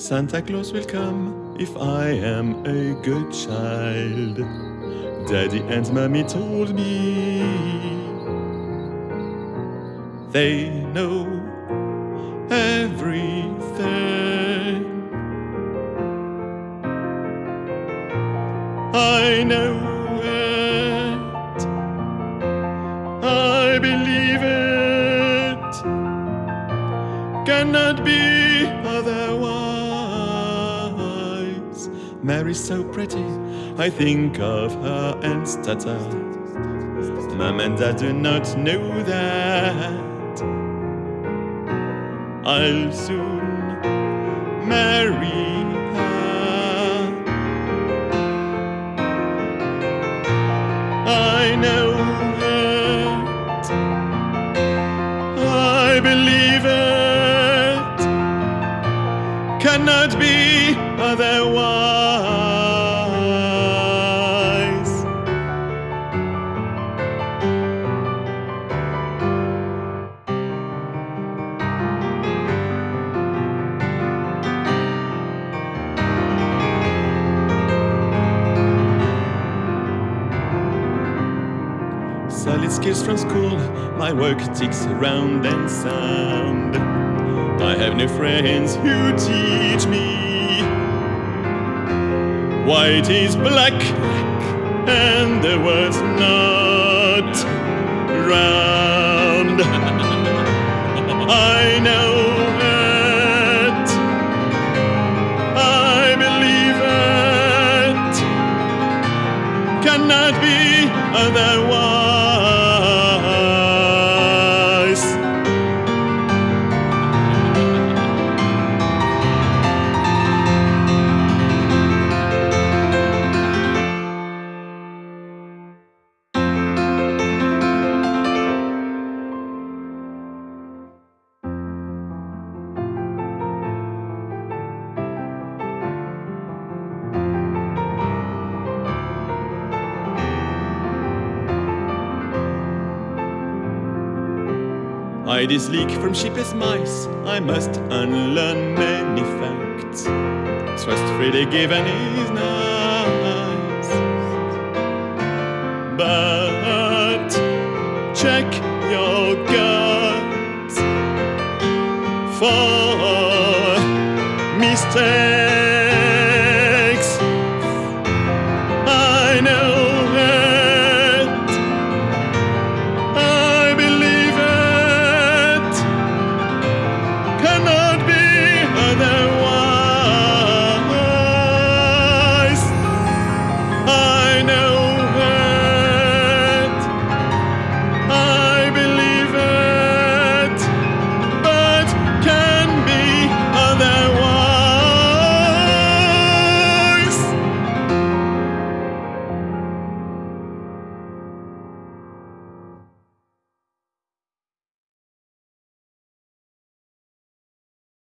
Santa Claus will come if I am a good child. Daddy and Mommy told me they know everything. I know it. I believe it. Cannot be otherwise. Mary's so pretty. I think of her and stutter. Mom and Dad do not know that. I'll soon marry her. I know it. I believe it. Cannot be otherwise. Solid skills from school, my work ticks round and sound. I have no friends who teach me. White is black, and the world's not round. I know. Cannot be otherwise. I dislike from cheapest mice, I must unlearn many facts. Trust freely given is nice, but check your guts. For